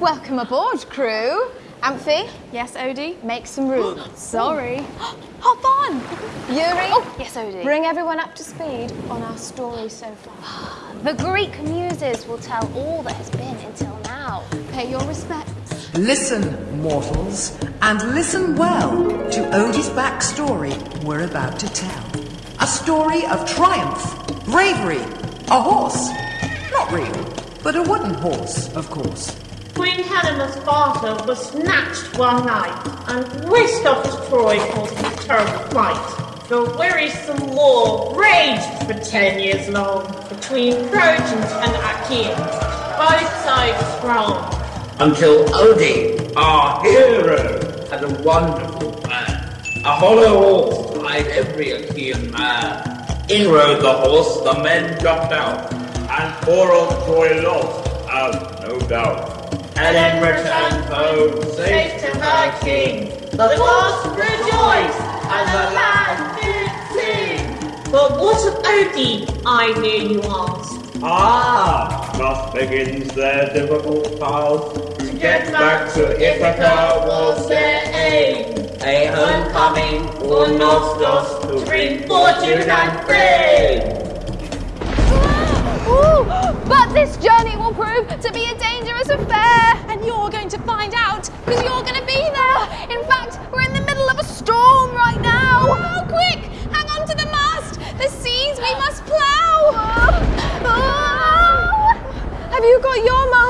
Welcome aboard, crew. Amphi, Yes, Odie? make some room. Sorry. Hop on! Yuri, Oh, yes, Odie. bring everyone up to speed on our story so far. The Greek muses will tell all that has been until now. Pay your respects. Listen, mortals, and listen well to Odie's backstory we're about to tell. A story of triumph, bravery, a horse. Not real, but a wooden horse, of course. Queen Helena's father was snatched one night and whisked off to Troy causing a terrible flight. The wearisome war raged for ten years long between Trojans and Achaeans, both sides strong. until Odin, our hero, had a wonderful plan. A hollow horse tied every Achaean man. In rode the horse, the men jumped out, and poor old Troy lost, as no doubt. Helen returned home, safe to her king. The gods rejoiced, and the land did sing. But what of Odin, I hear you ask? Ah, thus begins their difficult path. To get back to Ithaca was their aim. A homecoming for Nostos to bring fortune and fame. But this journey will prove to be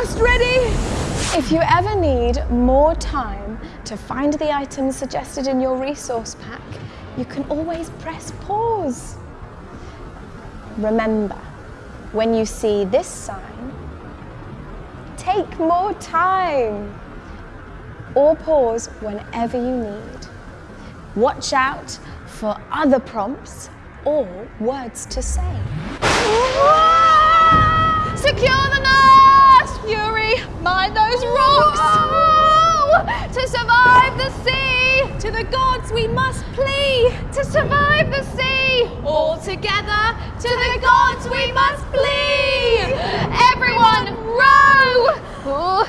mast ready? If you ever need more time to find the items suggested in your resource pack, you can always press pause. Remember, when you see this sign, take more time or pause whenever you need. Watch out for other prompts or words to say. Secure the mast! Yuri, mind those rocks! To survive the sea! To the gods we must plea! To survive the sea! All together, to the gods we must plea! Everyone, row!